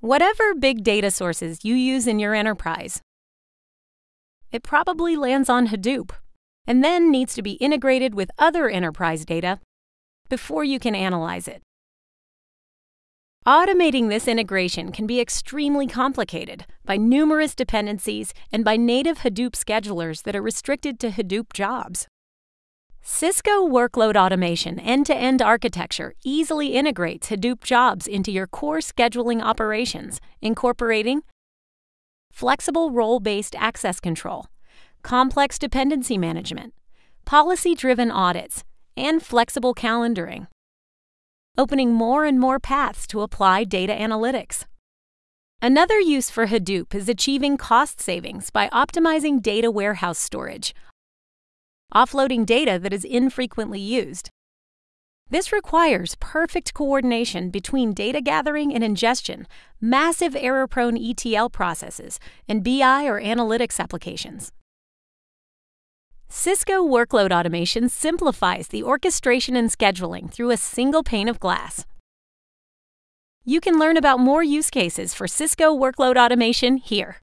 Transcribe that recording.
Whatever big data sources you use in your enterprise, it probably lands on Hadoop and then needs to be integrated with other enterprise data before you can analyze it. Automating this integration can be extremely complicated by numerous dependencies and by native Hadoop schedulers that are restricted to Hadoop jobs. Cisco Workload Automation end to end architecture easily integrates Hadoop jobs into your core scheduling operations, incorporating flexible role based access control, complex dependency management, policy driven audits, and flexible calendaring, opening more and more paths to apply data analytics. Another use for Hadoop is achieving cost savings by optimizing data warehouse storage, offloading data that is infrequently used. This requires perfect coordination between data gathering and ingestion, massive error prone ETL processes, and BI or analytics applications. Cisco Workload Automation simplifies the orchestration and scheduling through a single pane of glass. You can learn about more use cases for Cisco Workload Automation here.